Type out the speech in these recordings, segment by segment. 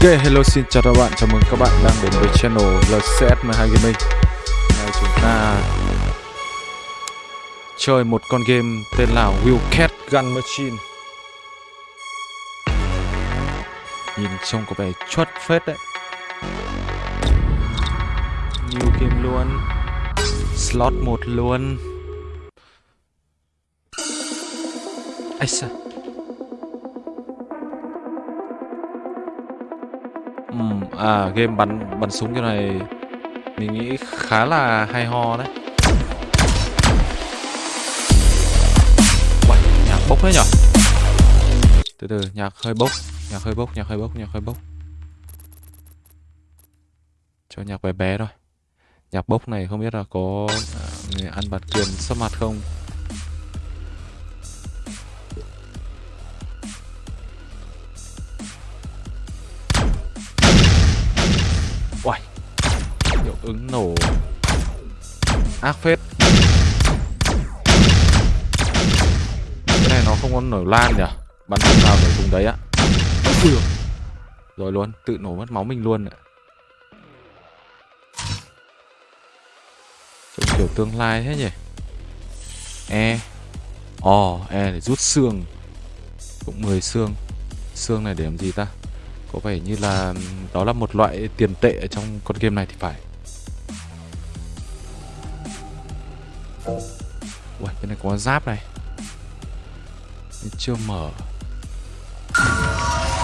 Ok, hello xin chào các bạn, chào mừng các bạn đang đến với channel LCS12 Gaming. Nay chúng ta chơi một con game tên là Wildcat Gun Machine. Nhìn trông có vẻ chuất phết đấy. New game luôn. Slot 1 luôn. Ây xa À game bắn bắn súng kiểu này mình nghĩ khá là hay ho đấy. Uầy, nhạc bốc thế nhở? Từ từ, nhạc hơi bốc, nhạc hơi bốc, nhạc hơi bốc, nhạc hơi bốc. Cho nhạc bé bé thôi. Nhạc bốc này không biết là có à, người ăn bạt quyền sắp mặt không? Uầy. Hiệu ứng nổ. Ác phết. Cái này nó không có nổ lan nhỉ? Bắn vùng nào để vùng đấy á. Ui. Rồi luôn Tự nổ mất máu mình luôn ạ. Trông kiểu tương lai thế nhỉ? E. Ồ oh, E để rút xương. Cũng 10 xương. Xương này để làm gì ta? Có vẻ như là đó là một loại tiền tệ ở trong con game này thì phải. Ui, bên này có giáp này. Nhưng chưa mở.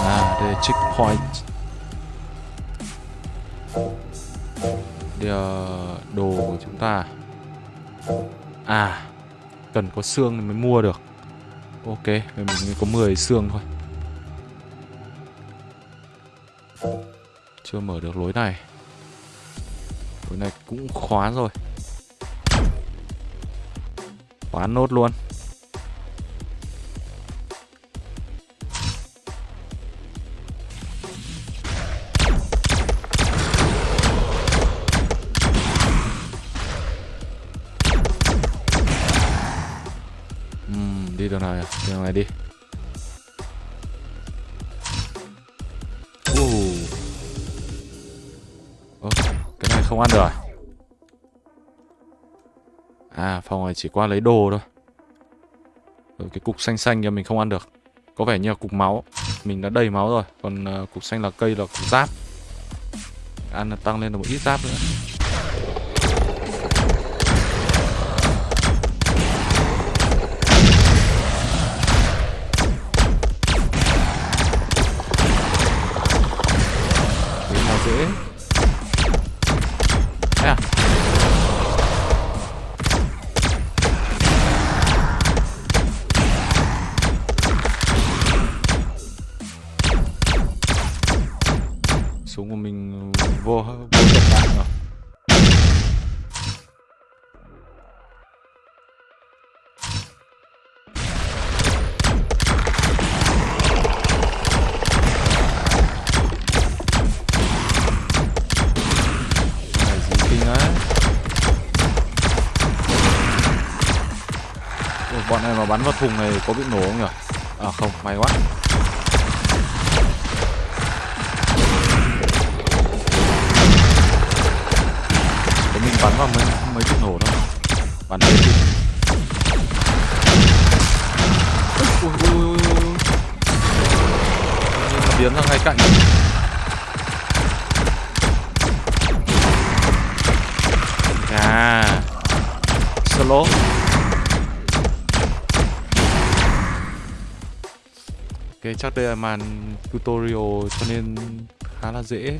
À, đây là checkpoint. Đây là đồ của chúng ta. À Cần có xương mới mua được. Ok, mình có 10 xương thôi. Chưa mở được lối này. Lối này cũng khóa rồi. Khóa nốt luôn. Uhm, Đi đường này à? Đường này đi. À phòng này chỉ qua lấy đồ thôi. Rồi cái cục xanh xanh kia mình không ăn được. Có vẻ như là cục máu. Mình đã đầy máu rồi. Còn uh, cục xanh là cây là cục giáp. Ăn là tăng lên được một ít giáp nữa. Có bị nổ không nhỉ? Màn tutorial cho nên khá là dễ.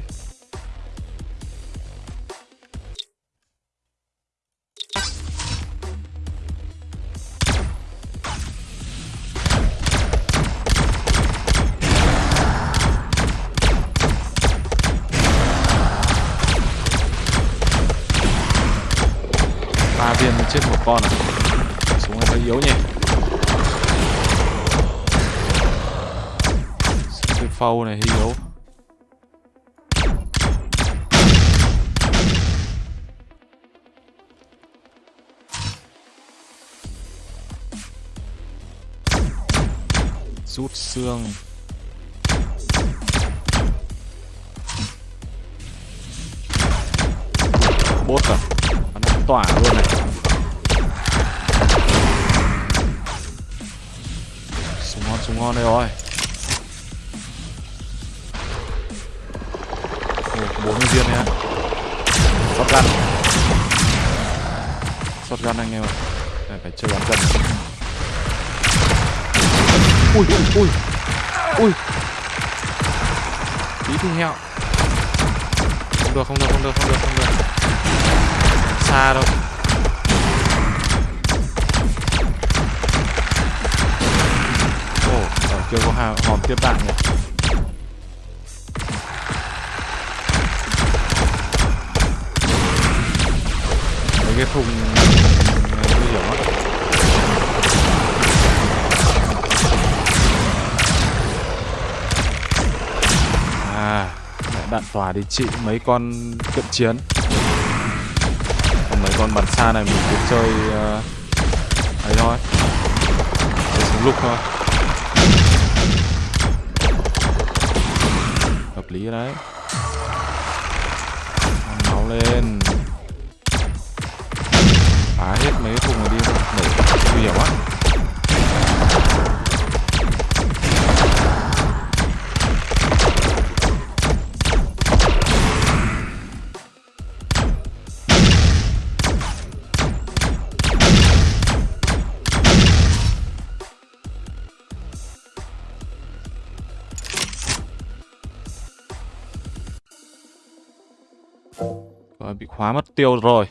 Ba viên chết một con à? phâu này hiếu rút xương. Bốt à nó tỏa luôn này. Súng ngon súng ngon đây rồi. Bốn mươi viên nha shotgun shotgun anh em ạ. À, phải chơi bắn gần ui ui ui. Ui. Tí thì heo. Không được không được không được không được không được. Xa đâu. Ồ ở kia có hòm, tiếp đạn nhỉ? Cái thùng nguy hiểm á. À mẹ đạn tỏa thì trị mấy con cận chiến. Còn mấy con bắn xa này mình cứ chơi uh, ấy thôi. Chơi súng lục thôi. Hợp lý đấy. Máu lên phá hết mấy cái thùng này đi nổ nguy hiểm quá. Bị khóa mất tiêu rồi.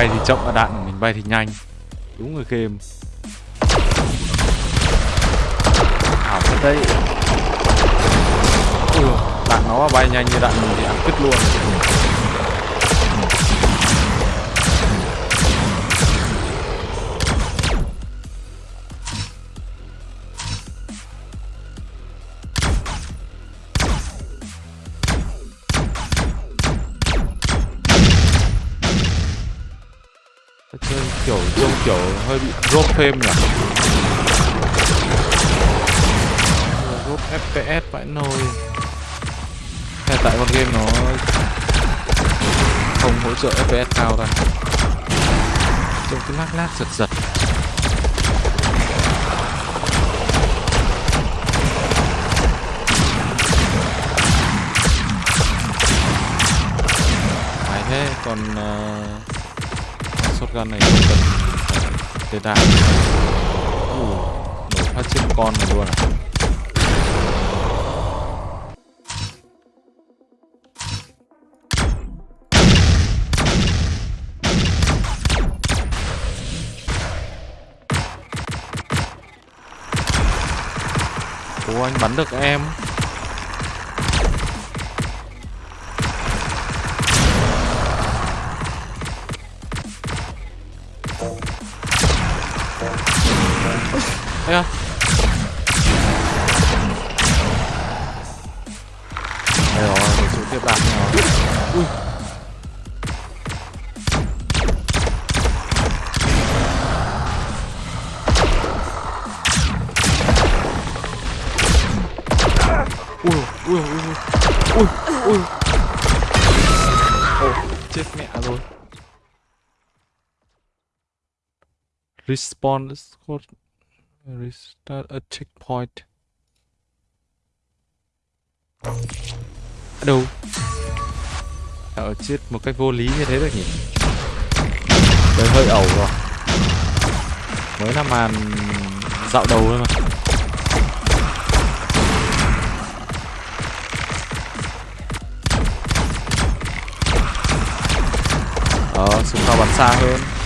Bay thì chậm và đạn của mình bay thì nhanh. Đúng rồi game ảo thật đấy. Ừ, đạn nó bay nhanh như đạn mình thì ăn cứt luôn. Frame nhỉ? Drop fps vãi nồi. Hay tại con game nó không hỗ trợ fps cao ta? Trông cứ lác lác giật giật. Phải thế còn uh, shotgun này cần tê tạ uh, nổ phát trên con này luôn à Ủa anh bắn được em Respawn Restart a checkpoint. Đâu? Ở chết một cách vô lý như thế được nhỉ? Đấy hơi ẩu rồi. Mới là màn dạo đầu thôi mà. Ờ, súng cao bắn xa hơn.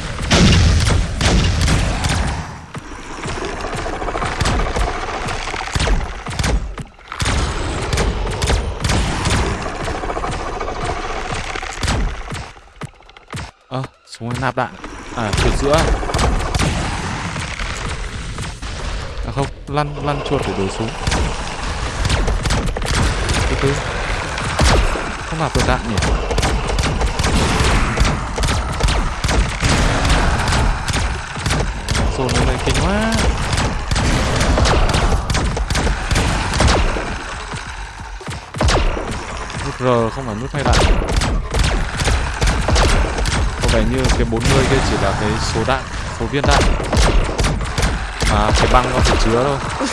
Súng nạp đạn. À, chuột giữa. À không, lăn, lăn chuột để đổi súng. Từ từ Không nạp được đạn nhỉ? Ờ, dồn này kinh quá. Nút R không phải nút thay đạn. Có vẻ như cái 40 kia chỉ là cái số đạn, số viên đạn. Mà cái băng nó chỉ chứa thôi.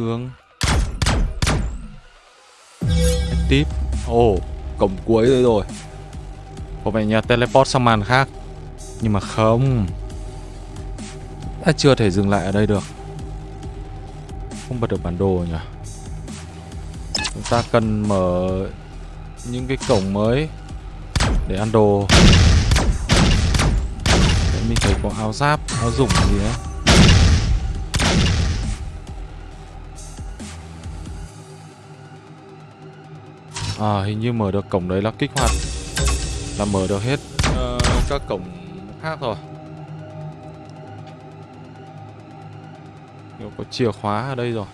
Xương Tiếp. Ồ oh, Cổng cuối rồi rồi. Có vẻ nhà teleport sang màn khác. Nhưng mà không. Ta chưa thể dừng lại ở đây được. Không bật được bản đồ nhỉ? Chúng ta cần mở Những cái cổng mới Để ăn đồ. Để mình thấy có áo giáp Áo dụng gì đấy À hình như mở được cổng đấy là kích hoạt. Là mở được hết uh, các cổng khác rồi. Nếu có chìa khóa ở đây rồi.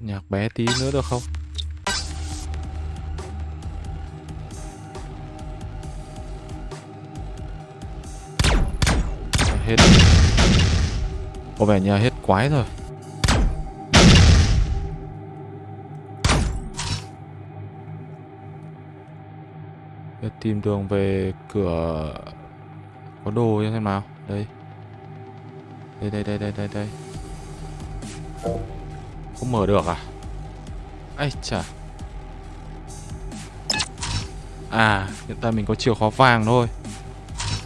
Nhạc bé tí nữa được không? Hết. Có vẻ như hết quái rồi. Để tìm đường về cửa Có đồ như thế nào. Đây. Đây đây đây đây đây đây. Không mở được à? Ây chà. À hiện tại mình có chìa khóa vàng thôi.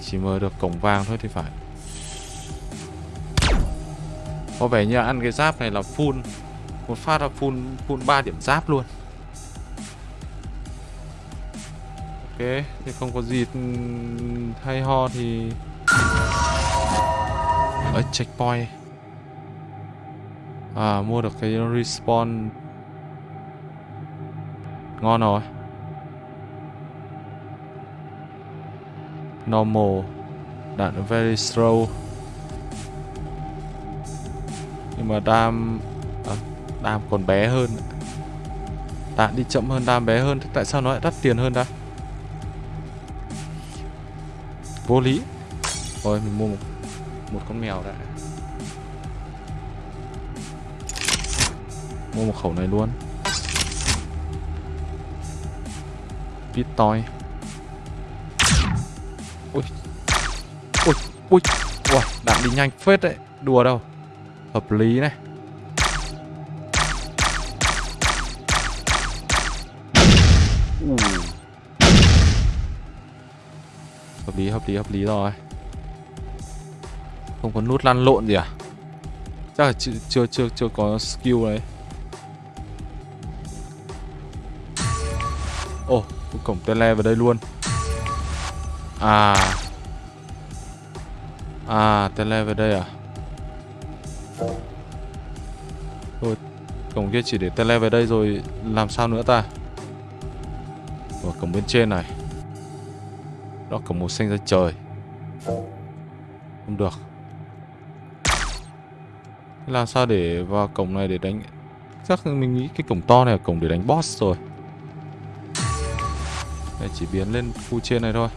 Chỉ mở được cổng vàng thôi thì phải có vẻ như ăn cái giáp này là full Một phát là full, full 3 điểm giáp luôn. Ok Thì không có gì hay ho thì Ở checkpoint. À mua được cái respawn. Ngon rồi. Normal Đạn very slow mà đam à, đam còn bé hơn. Đạn đi chậm hơn đam bé hơn thì tại sao nó lại đắt tiền hơn ta? Vô lý. Thôi mình mua một, một con mèo đã. Mua một khẩu này luôn. Pit toy. Ui ui ui ui. Đạn đi nhanh phết đấy. Đùa đâu hợp lý này. Uh. hợp lý hợp lý hợp lý rồi. Không có nút lăn lộn gì à? Chắc là chưa chưa chưa, chưa có skill đấy. Ồ oh, cổng tele vào đây luôn. À. À, tele về đây à? Thôi, cổng kia chỉ để tele về đây rồi làm sao nữa ta? và cổng bên trên này. Đó cổng màu xanh ra trời. Không được. Làm sao để vào cổng này để đánh Chắc mình nghĩ cái cổng to này là cổng để đánh boss rồi Đây chỉ biến lên khu trên này thôi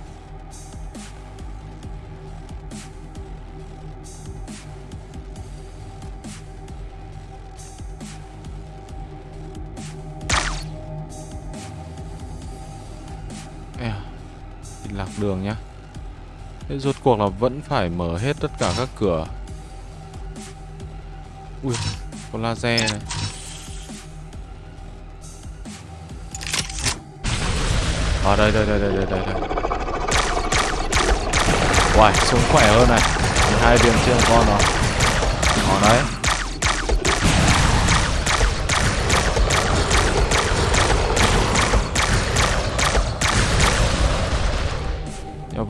đường nhá. Thế rốt cuộc là vẫn phải mở hết tất cả các cửa. Ui, có laser này. À đây đây đây đây đây đây, đây. Uầy, súng khỏe hơn này. Hai viên trên con rồi. Còn đấy.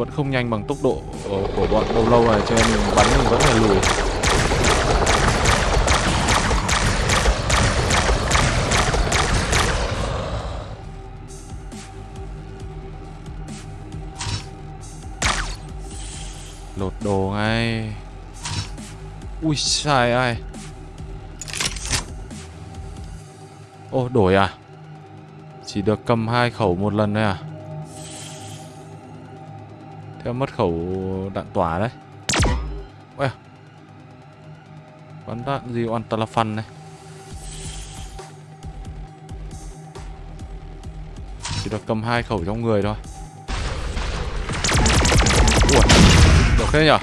Vẫn không nhanh bằng tốc độ ờ, của bọn lâu lâu này, cho nên mình bắn mình vẫn phải lùi. Lột đồ ngay. Ui sai ai. Ô, đổi à? Chỉ được cầm hai khẩu một lần thôi à? Theo mất khẩu đạn tỏa đấy. Ôi à. Bắn đạn gì oan tà này. Chỉ được cầm hai khẩu trong người thôi. Ui được thế nhở?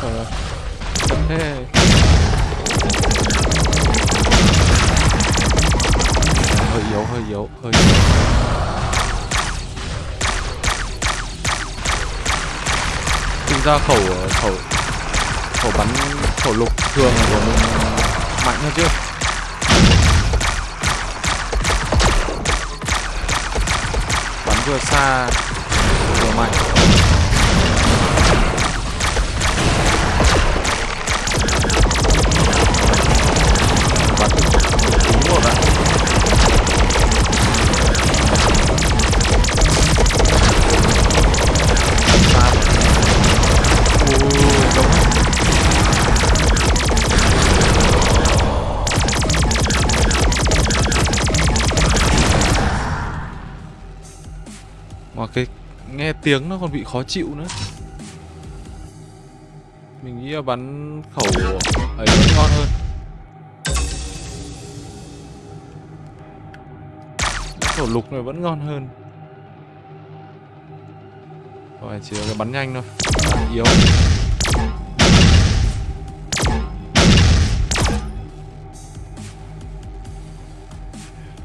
Sợ. Thế. Hơi yếu, hơi yếu, hơi yếu Thực ra khẩu ờ, khẩu khẩu bắn khẩu lục thường của mình mạnh hơn chứ bắn vừa xa, vừa mạnh. Nghe tiếng nó còn bị khó chịu nữa. Mình nghĩ là bắn khẩu ấy ngon hơn. Khẩu lục này vẫn ngon hơn. Rồi chỉ là cái bắn nhanh thôi. Bắn yếu.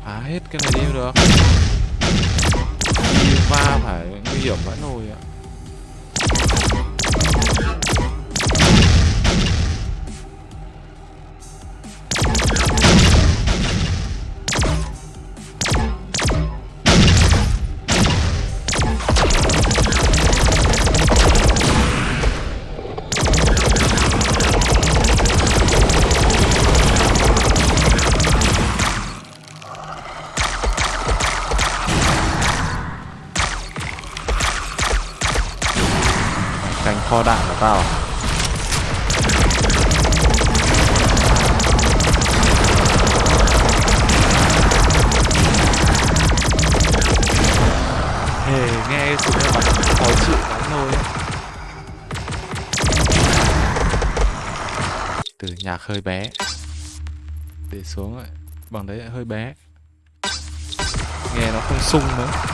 Phá hết cái này đi được va phải nguy hiểm vãi nồi ạ. Tao Hề nghe súng này bắn khó chịu lắm thôi Từ nhạc hơi bé. Để xuống lại Bằng đấy hơi bé. Nghe nó không sung nữa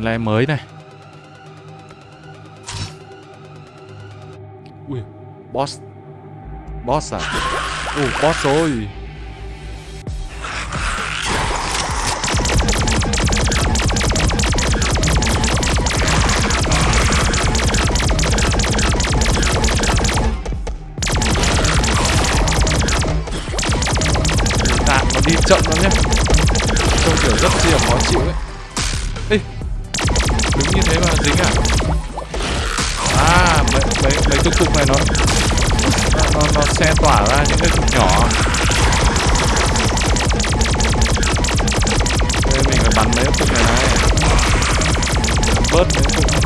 cổng le mới này. Ui, boss. Boss à? Ui, boss rồi nó đi chậm lắm nhé trông kiểu rất chi là khó chịu ấy. Nó, tỏa ra những cái cục nhỏ. Thế mình phải bắn mấy cái cục này này. Bớt mấy cục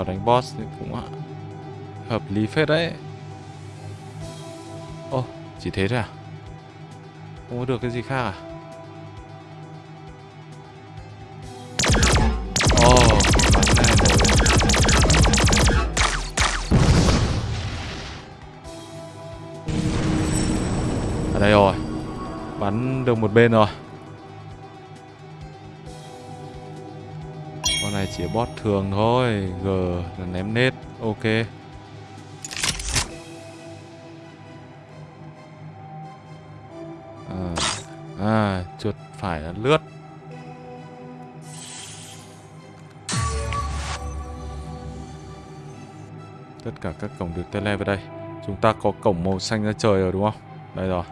vào đánh boss thì cũng hợp lý phết đấy Ô, chỉ thế thôi à? Không có được cái gì khác à? Ồ, bắn này. Ở đây rồi. Bắn được một bên rồi. Con này chỉ bot thường thôi. G là ném nết. Ok. À, à chuột phải là lướt tất cả các cổng được tele vào đây chúng ta có cổng màu xanh ra trời rồi đúng không đây rồi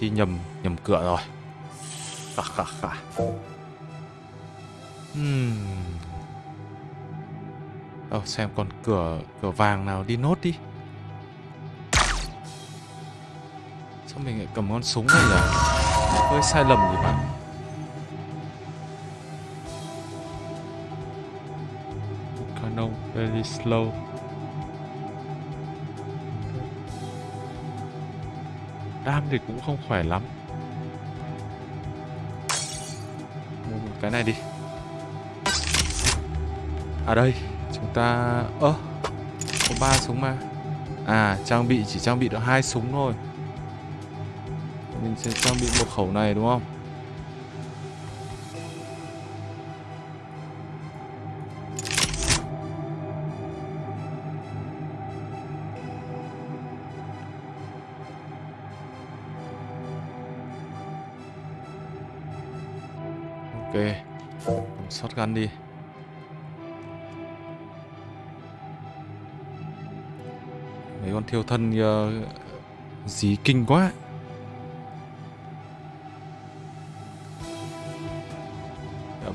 đi nhầm nhầm cửa rồi khà khà khà Hmm. Ờ, xem còn cửa cửa vàng nào đi nốt đi. Sao mình lại cầm con súng này nhỉ? Hơi sai lầm gì bạn. Canon very slow. Đam thì cũng không khỏe lắm. Mua một cái này đi. À đây, chúng ta ơ có ba súng mà. À, trang bị chỉ trang bị được hai súng thôi. Mình sẽ trang bị một khẩu này đúng không? shotgun đi. Mấy con thiêu thân uh, dí kinh quá.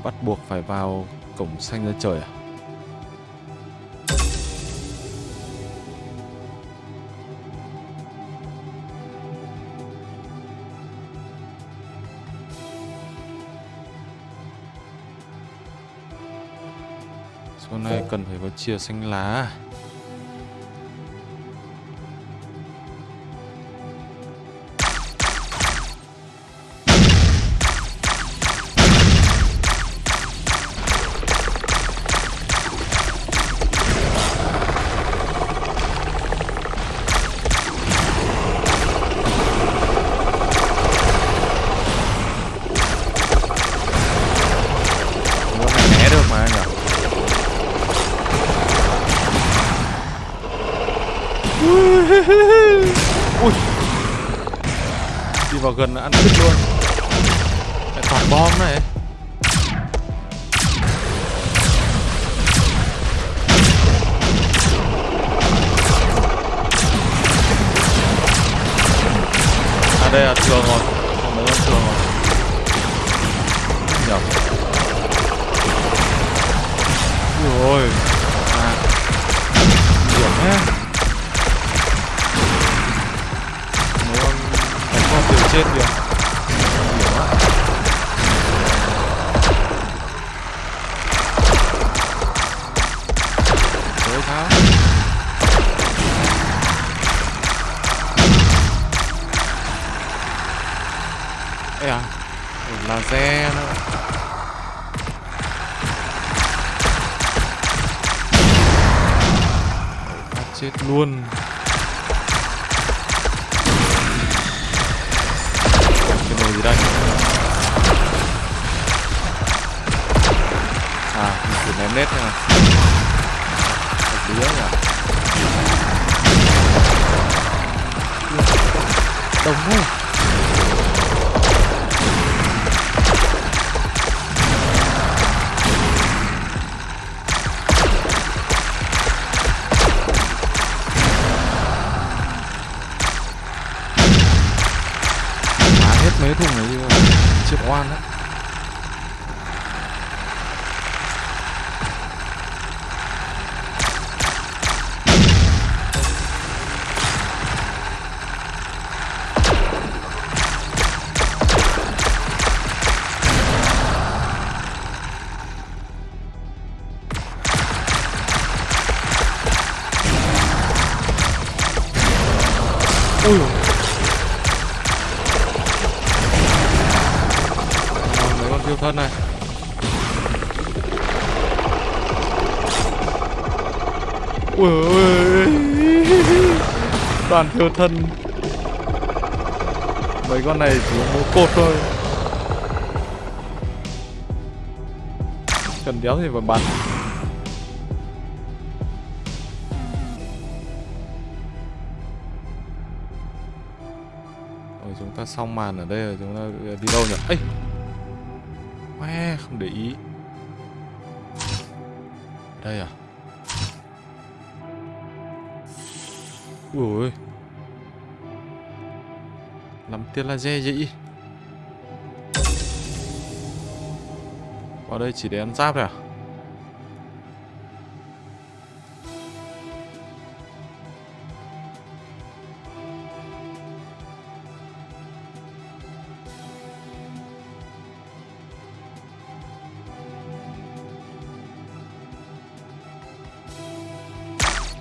Bắt buộc phải vào cổng xanh ra trời à? Cần phải có chia xanh lá. Move. Toàn tiêu thân. Mấy con này chỉ có cột thôi. Cần đéo thì phải bắn. Rồi chúng ta xong màn ở đây rồi, chúng ta đi đâu nhỉ? ấy Tiền là dê dĩ, Vào đây chỉ để ăn giáp thôi à?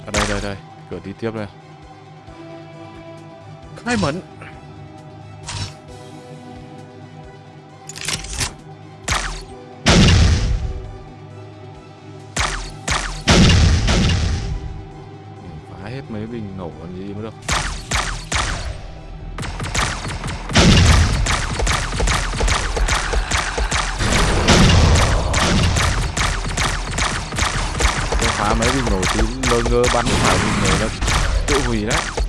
Ở đây đây đây, cửa đi tiếp đây. Khai mẫn. Hết mấy bình nổ còn gì mới được. Phá mấy bình nổ tí lơ ngơ bắn phải bình nổ nó tự hủy đấy.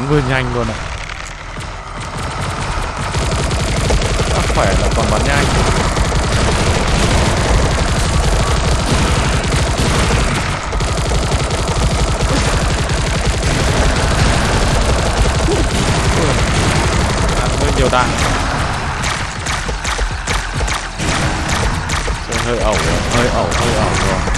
bắn vừa nhanh luôn này Đã khỏe là còn bắn nhanh. Hơi nhiều đạn. Hơi ẩu rồi, hơi ẩu hơi ẩu rồi.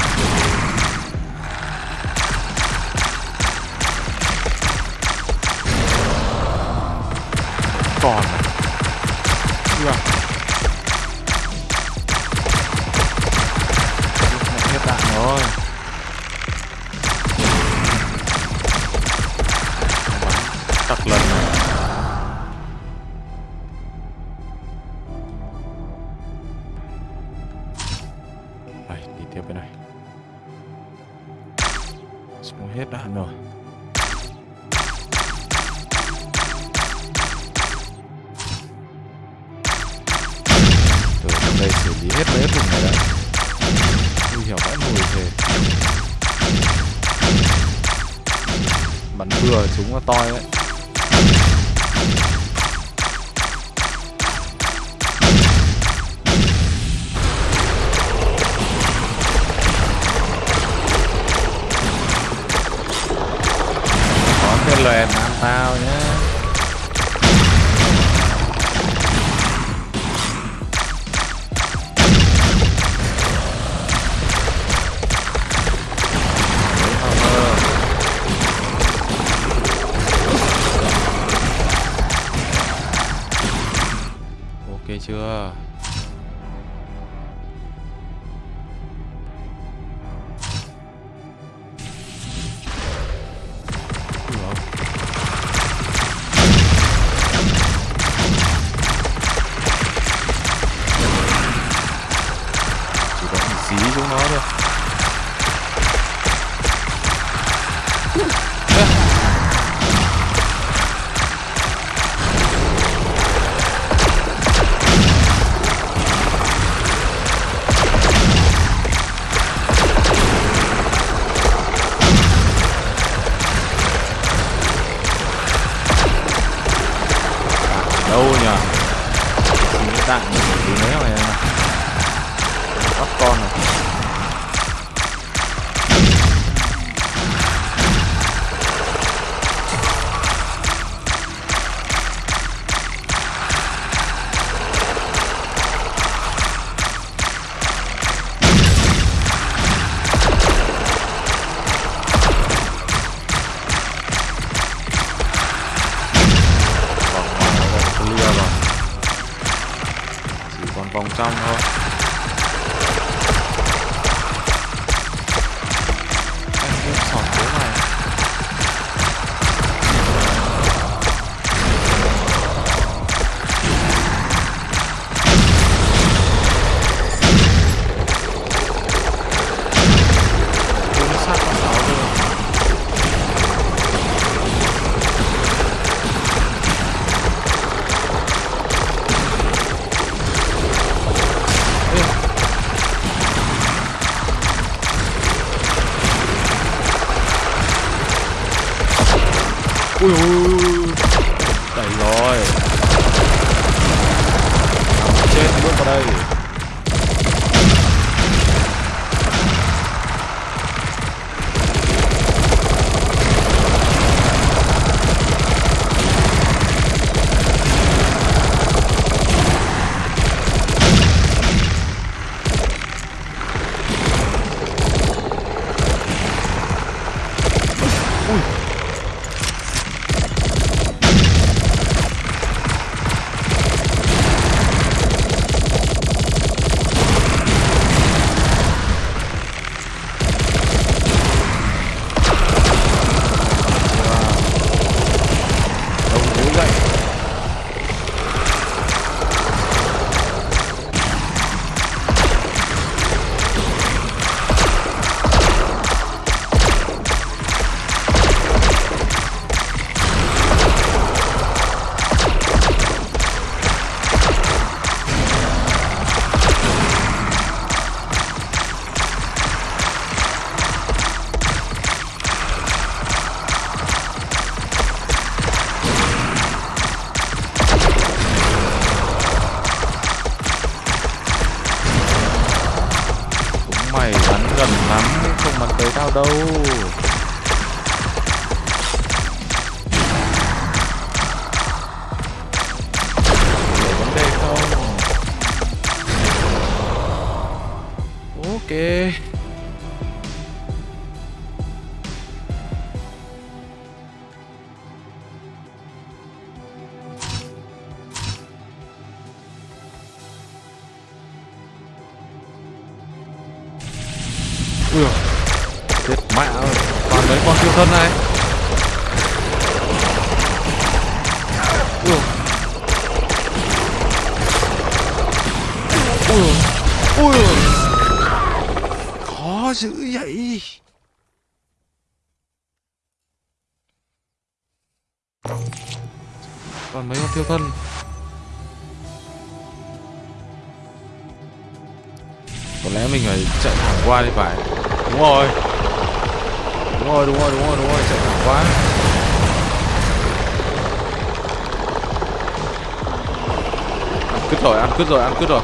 Cứt rồi, ăn cứt rồi,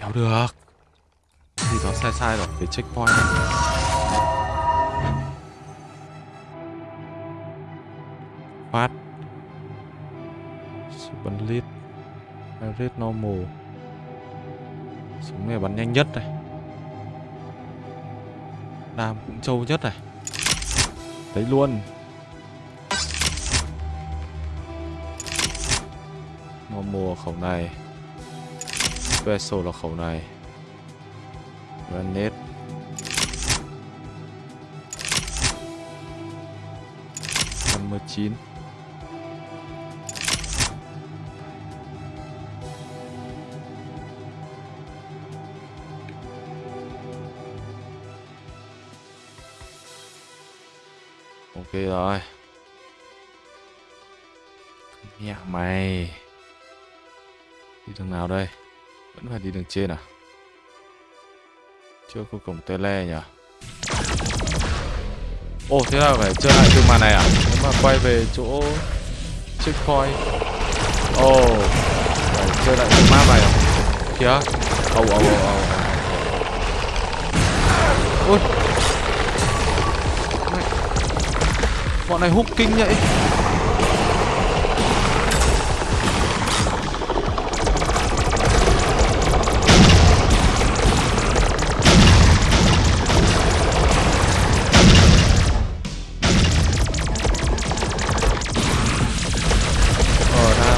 Đéo được. Thì nó sai sai rồi, phải checkpoint này. Phát bắn Lead Average Normal. Súng này bắn nhanh nhất này. Đam cũng trâu nhất này. Đấy luôn. Normal khẩu này. Special là khẩu này. Granite, năm mươi chín. Ok rồi. Mẹ mày. Đi đường nào đây? Vẫn phải đi đường trên à? Chưa có cổng tele nhỉ? Ồ thế là phải chơi lại từ màn này à? Nếu mà quay về chỗ Checkpoint. Ồ Phải chơi lại từ map này à? Kìa. Ồ ồ ồ ồ Ôi Bọn này hút kinh vậy Ờ đao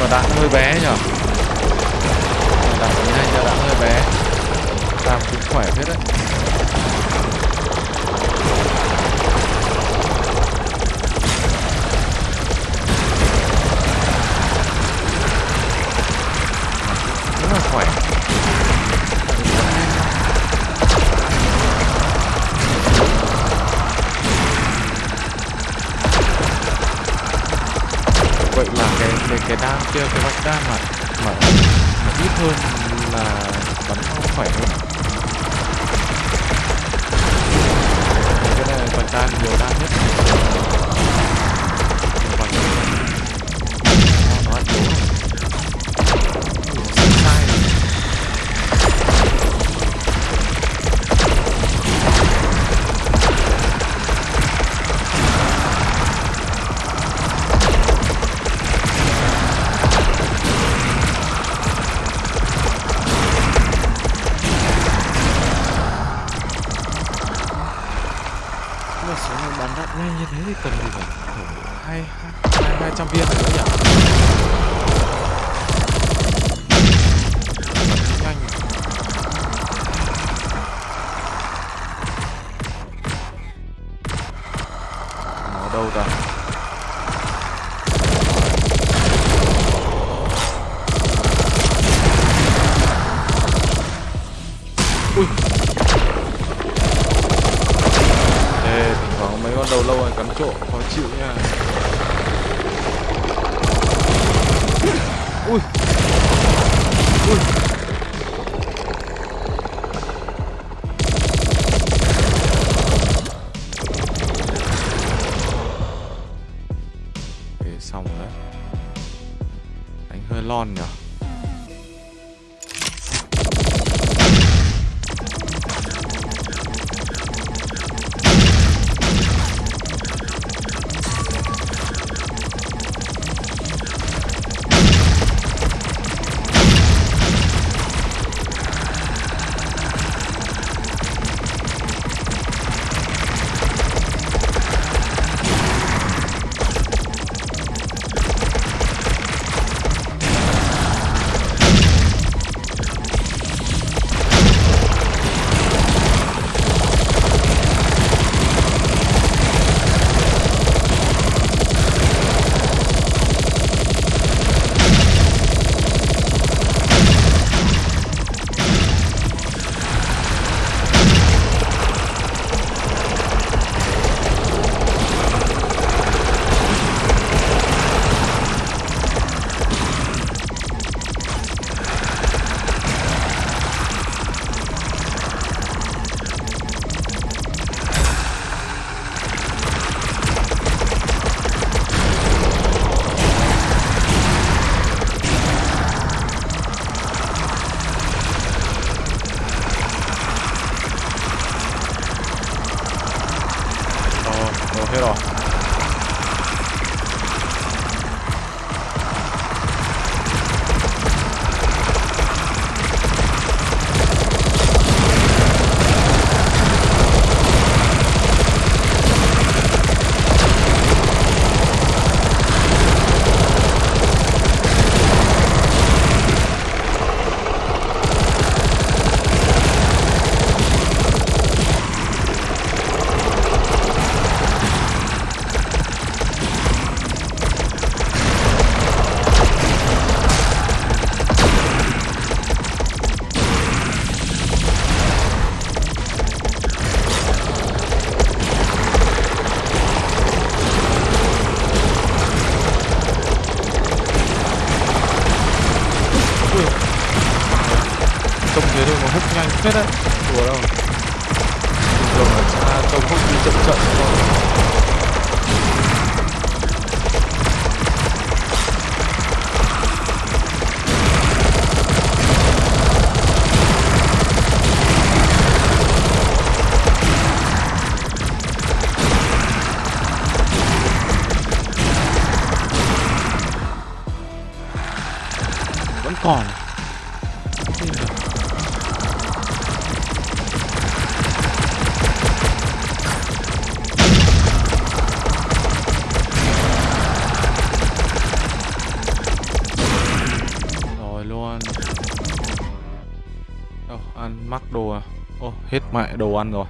mà đạn hơi bé nhở Đạn nhanh nhưng đạn hơi bé. Đam cũng khỏe hết đấy. vậy là cái cái cái đam kia cái vạch đam mà mà, ít hơn là bắn không khỏe hơn. Cái này vạch đam nhiều đam nhất. hết mẹ đồ ăn rồi.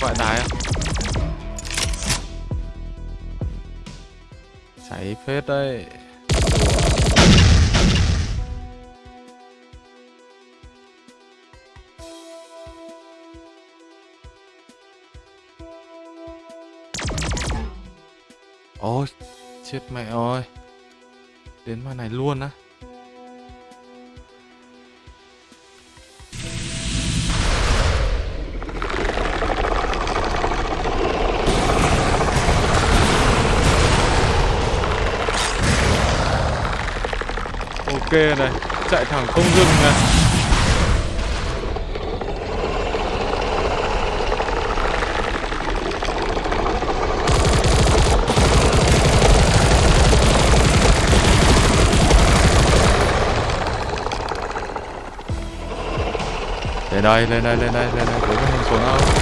Gọi tái Cháy phết đấy. Ôi, chết mẹ ơi. Đến mà này luôn á. ok, này, chạy thẳng không dừng này. Lên đây lên đây lên đây lên đây, cố mình xuống không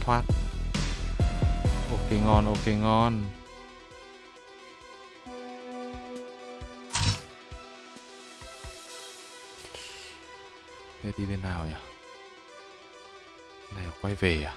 thoát. Ok ngon ok ngon. Thế đi bên nào nhỉ? Này quay về à?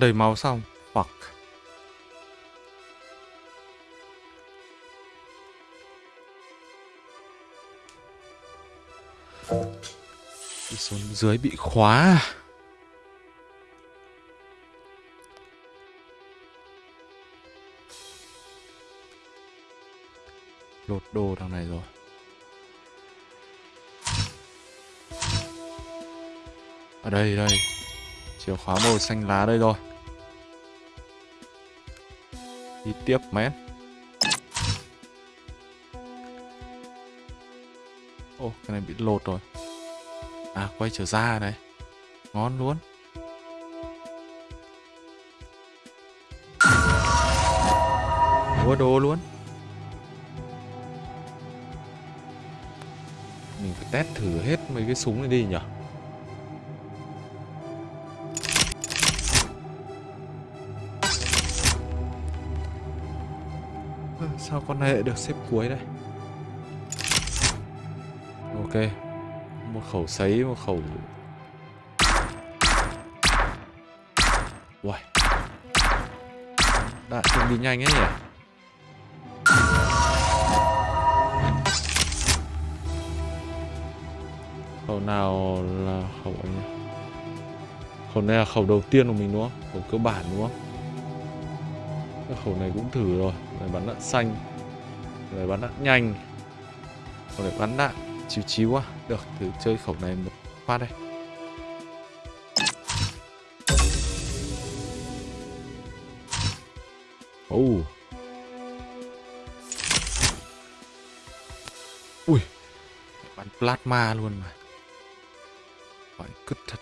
Đầy máu xong. Fuck. Đi xuống dưới bị khóa? Lột đồ đằng này rồi. Ở đây đây. Chìa khóa màu xanh lá đây rồi. Đi tiếp mét Ô, cái này bị lột rồi. À quay trở ra này. Ngon luôn. Mua đồ luôn. Mình phải test thử hết mấy cái súng này đi nhỉ? Sao con này lại được xếp cuối đây? Ok. Một khẩu sấy, Một khẩu Uầy. Đạn trông đi nhanh ấy nhỉ? Khẩu nào là khẩu ấy nhỉ? Khẩu này là khẩu đầu tiên của mình, đúng không? Khẩu cơ bản, đúng không? Khẩu này cũng thử rồi. Này, bắn đạn xanh. Này, bắn đạn nhanh. Còn này bắn đạn chiếu chiếu quá được, thử chơi khẩu này một phát đây. Oh. ui. Bắn plasma luôn mà. Phải cứt thật.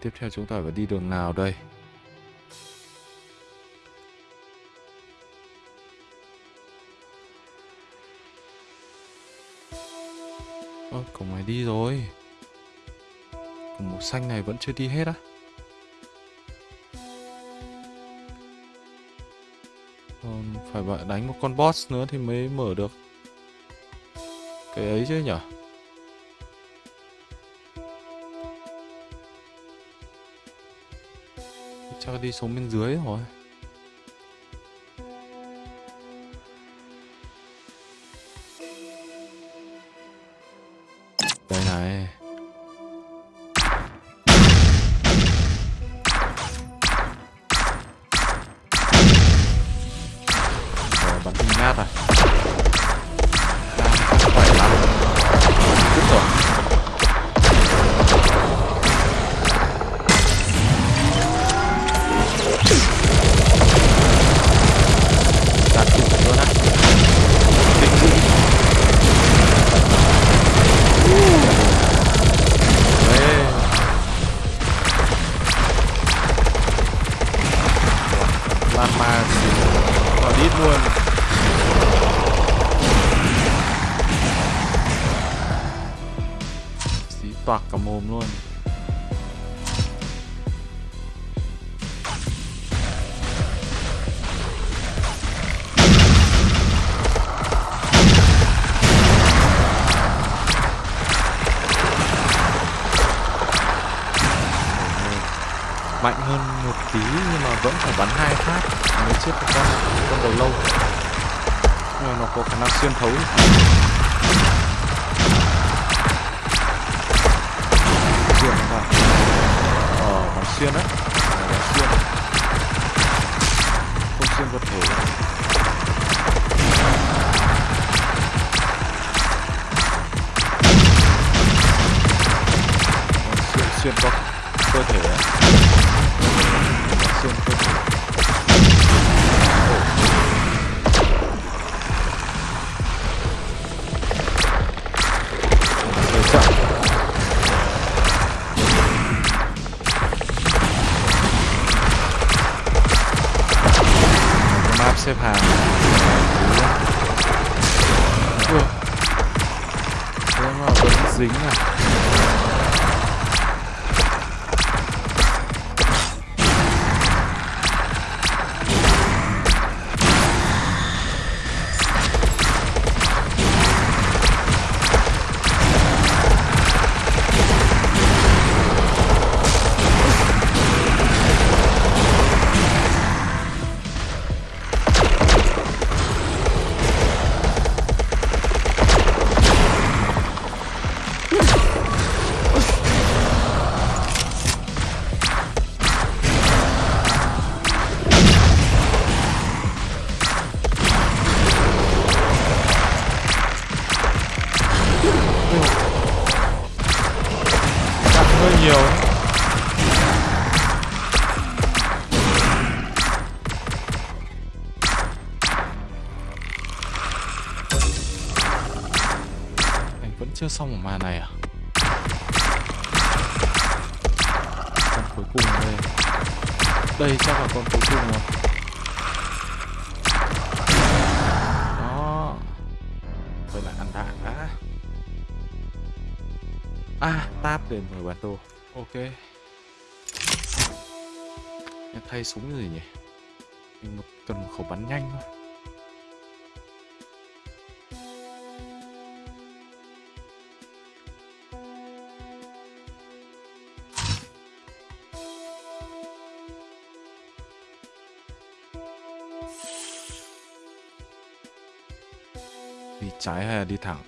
Tiếp theo chúng ta phải đi đường nào đây? Ơ, cổng này đi rồi. Cổng màu xanh này vẫn chưa đi hết á. Còn phải đánh một con boss nữa thì mới mở được. Cái ấy chứ nhở? Chắc đi xuống bên dưới rồi. bàn ok. Thay súng gì nhỉ? Mình cần một khẩu bắn nhanh thôi. Đi trái hay là đi thẳng?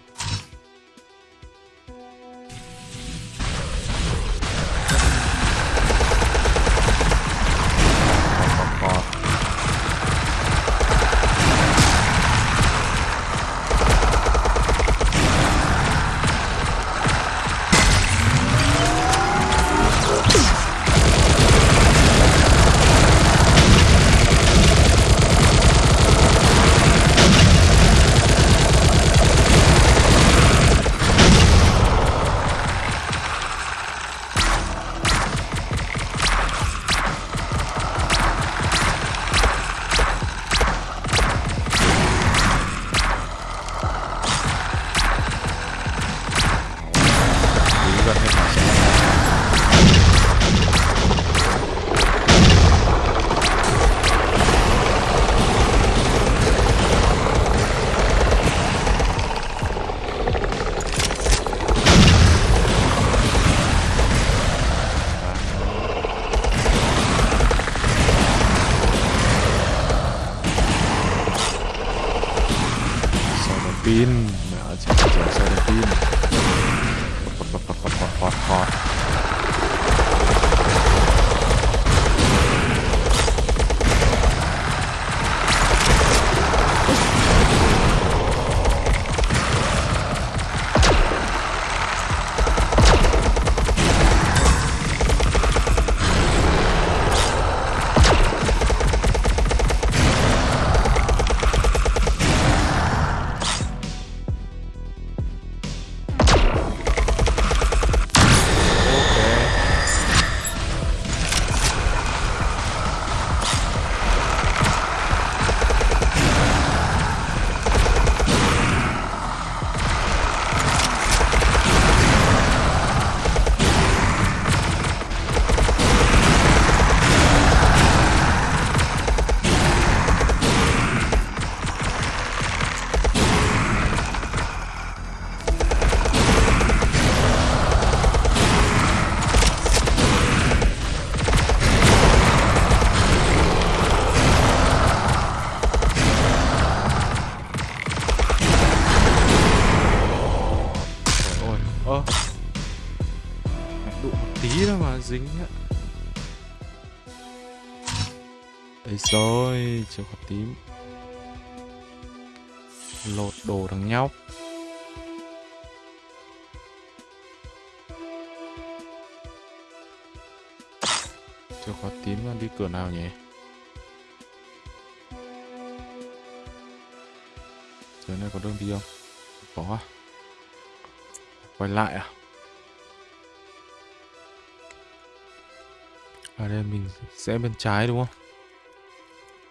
Ở đây mình sẽ bên trái đúng không?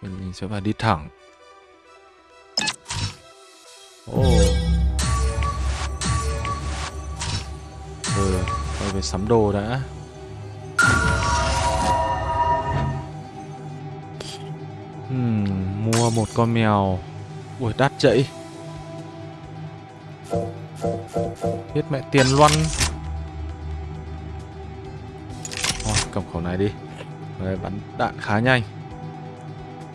Mình, mình sẽ phải đi thẳng. Ồ. Oh. Ừ, quay về sắm đồ đã. Hmm, Mua một con mèo. Ui đắt chạy. Biết mẹ tiền loăn cổng khẩu này đi. Đấy, bắn đạn khá nhanh.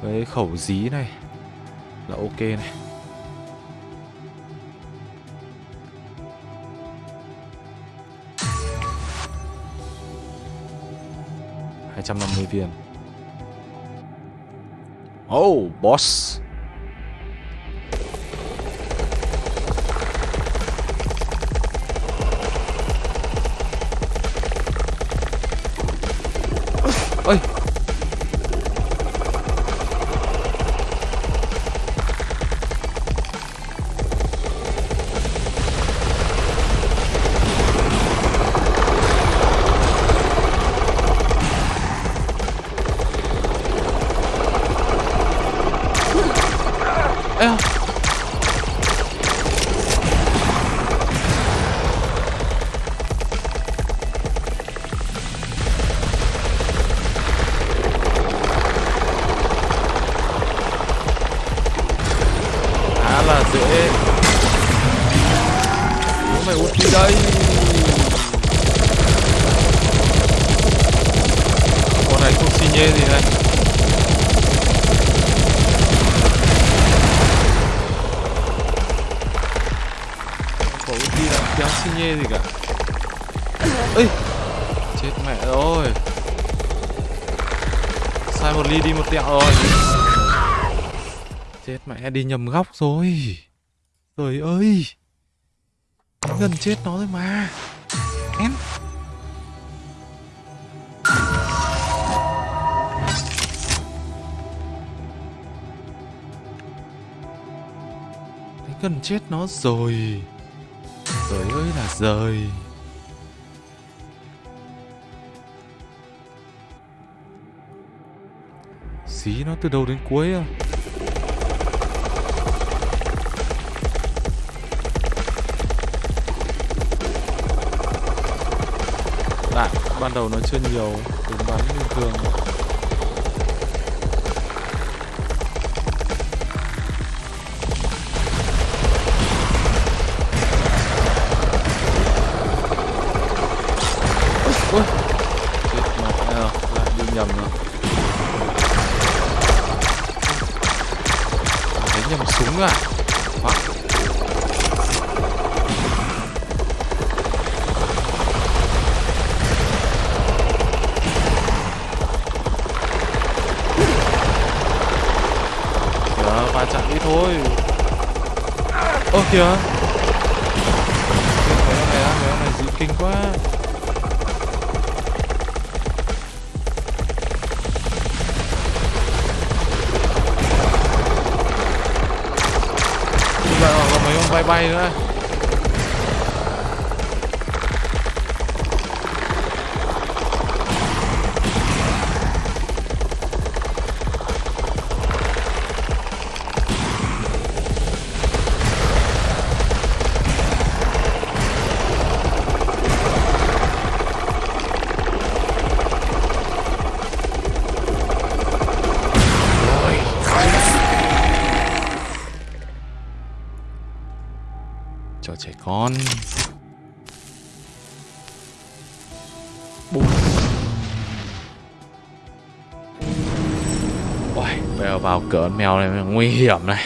Cái khẩu dí này Là ok này. Hai trăm năm mươi viên. Oh, boss. Đi nhầm góc rồi. Trời ơi. Gần chết nó rồi mà. Em. Thấy gần chết nó rồi. Trời ơi là rời. Xí nó từ đầu đến cuối à? Ban đầu nó chưa nhiều đừng bắn bình thường. nguy hiểm này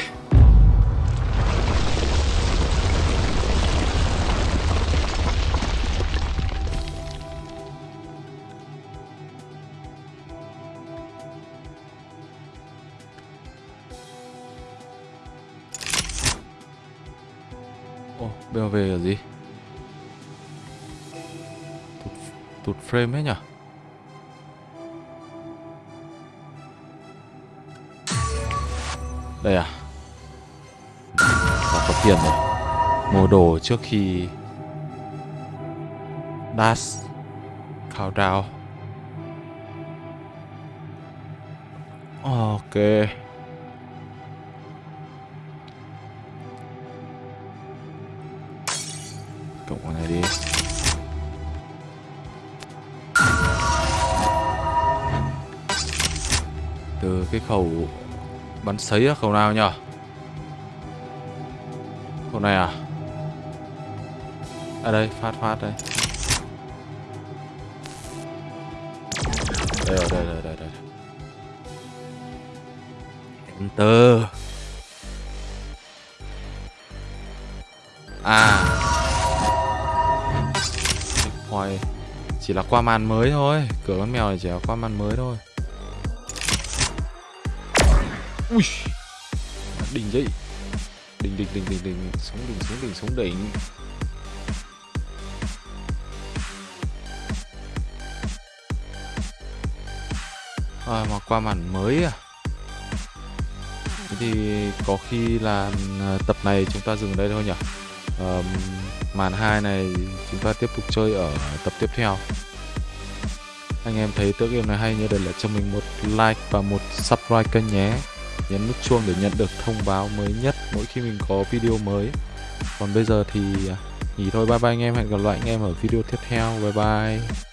Ồ, BMV là gì? Tụt, tụt frame hết nhỉ? Đây à? Đã có tiền rồi. Mua đồ trước khi dash countdown ok. Cộng con này đi. Từ cái khẩu bắn sấy khẩu nào nhở khẩu này à? À đây, phát phát đây. Đây rồi, đây đây đây đây. Enter. À. Point chỉ là qua màn mới thôi. Cửa con mèo này chỉ là qua màn mới thôi ui. Đỉnh vậy đỉnh đỉnh đỉnh đỉnh đỉnh xuống đỉnh xuống đỉnh xuống đỉnh à, mà qua màn mới à? Thế thì có khi là à, tập này chúng ta dừng đây thôi nhỉ? Ờm, màn 2 này chúng ta tiếp tục chơi ở tập tiếp theo. Anh em thấy tựa game này hay nhớ để lại cho mình một like và một subscribe kênh nhé nhấn nút chuông để nhận được thông báo mới nhất mỗi khi mình có video mới. Còn bây giờ thì à, nghỉ thôi. Bye bye anh em. Hẹn gặp lại anh em ở video tiếp theo. Bye bye.